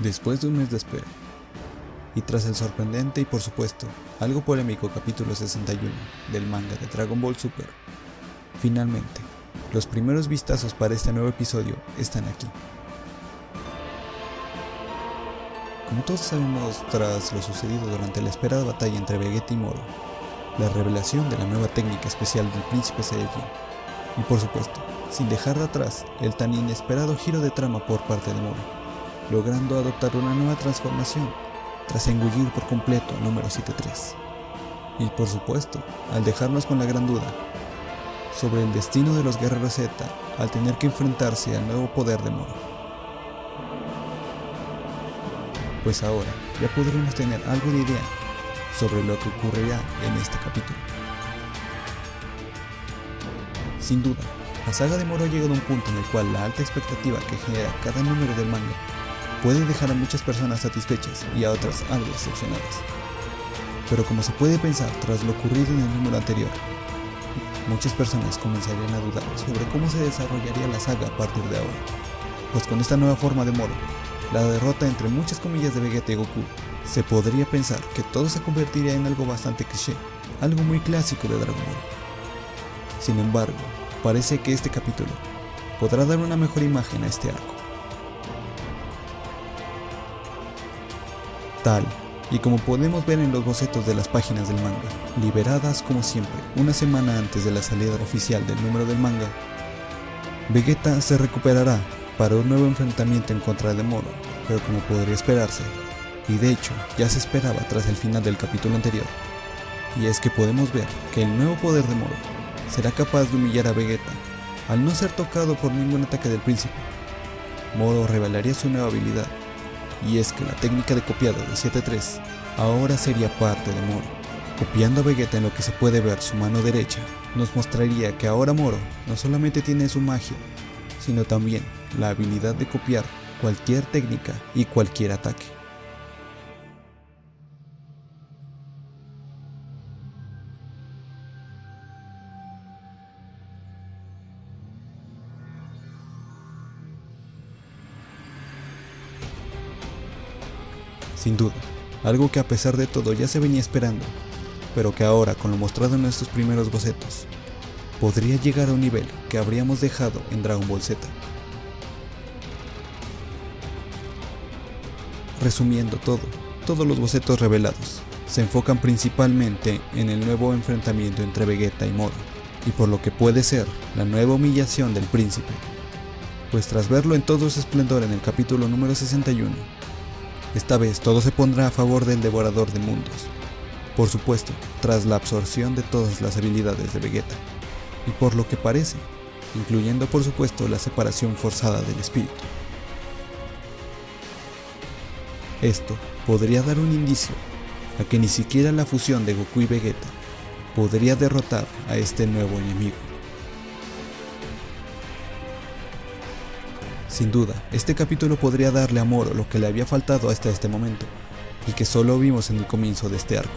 Después de un mes de espera, y tras el sorprendente y por supuesto algo polémico capítulo 61 del manga de Dragon Ball Super, finalmente, los primeros vistazos para este nuevo episodio están aquí. Como todos sabemos tras lo sucedido durante la esperada batalla entre Vegeta y Moro, la revelación de la nueva técnica especial del príncipe Saiyajin, y por supuesto, sin dejar de atrás el tan inesperado giro de trama por parte de Moro, logrando adoptar una nueva transformación tras engullir por completo al número 73. Y por supuesto, al dejarnos con la gran duda sobre el destino de los guerreros Z al tener que enfrentarse al nuevo poder de Moro. Pues ahora ya podremos tener algo de idea sobre lo que ocurrirá en este capítulo. Sin duda, la saga de Moro ha llegado a un punto en el cual la alta expectativa que genera cada número del manga puede dejar a muchas personas satisfechas y a otras algo decepcionadas. Pero como se puede pensar tras lo ocurrido en el número anterior, muchas personas comenzarían a dudar sobre cómo se desarrollaría la saga a partir de ahora. Pues con esta nueva forma de Moro, la derrota entre muchas comillas de Vegeta y Goku, se podría pensar que todo se convertiría en algo bastante cliché, algo muy clásico de Dragon Ball. Sin embargo, parece que este capítulo podrá dar una mejor imagen a este arco. Tal y como podemos ver en los bocetos de las páginas del manga, liberadas como siempre una semana antes de la salida oficial del número del manga, Vegeta se recuperará para un nuevo enfrentamiento en contra de Moro, pero como podría esperarse, y de hecho ya se esperaba tras el final del capítulo anterior, y es que podemos ver que el nuevo poder de Moro será capaz de humillar a Vegeta al no ser tocado por ningún ataque del príncipe. Moro revelaría su nueva habilidad, y es que la técnica de copiado de 7-3 ahora sería parte de Moro. Copiando a Vegeta en lo que se puede ver su mano derecha, nos mostraría que ahora Moro no solamente tiene su magia, sino también la habilidad de copiar cualquier técnica y cualquier ataque. Sin duda, algo que a pesar de todo ya se venía esperando, pero que ahora con lo mostrado en nuestros primeros bocetos, podría llegar a un nivel que habríamos dejado en Dragon Ball Z. Resumiendo todo, todos los bocetos revelados se enfocan principalmente en el nuevo enfrentamiento entre Vegeta y Moro, y por lo que puede ser la nueva humillación del príncipe, pues tras verlo en todo su esplendor en el capítulo número 61, esta vez todo se pondrá a favor del devorador de mundos, por supuesto, tras la absorción de todas las habilidades de Vegeta, y por lo que parece, incluyendo por supuesto la separación forzada del espíritu. Esto podría dar un indicio a que ni siquiera la fusión de Goku y Vegeta podría derrotar a este nuevo enemigo. Sin duda, este capítulo podría darle a Moro lo que le había faltado hasta este momento, y que solo vimos en el comienzo de este arco,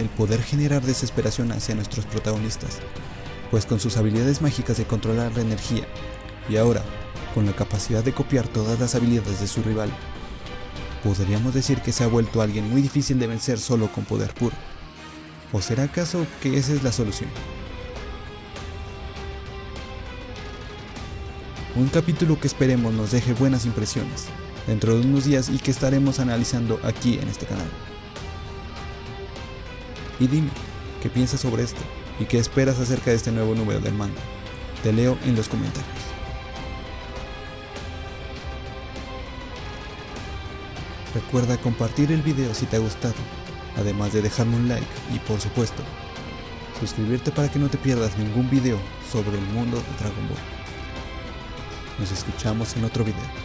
el poder generar desesperación hacia nuestros protagonistas, pues con sus habilidades mágicas de controlar la energía, y ahora, con la capacidad de copiar todas las habilidades de su rival, podríamos decir que se ha vuelto alguien muy difícil de vencer solo con poder puro. ¿O será acaso que esa es la solución? Un capítulo que esperemos nos deje buenas impresiones dentro de unos días y que estaremos analizando aquí en este canal. Y dime, ¿qué piensas sobre esto? ¿Y qué esperas acerca de este nuevo número del manga? Te leo en los comentarios. Recuerda compartir el video si te ha gustado, además de dejarme un like y por supuesto, suscribirte para que no te pierdas ningún video sobre el mundo de Dragon Ball. Nos escuchamos en otro video.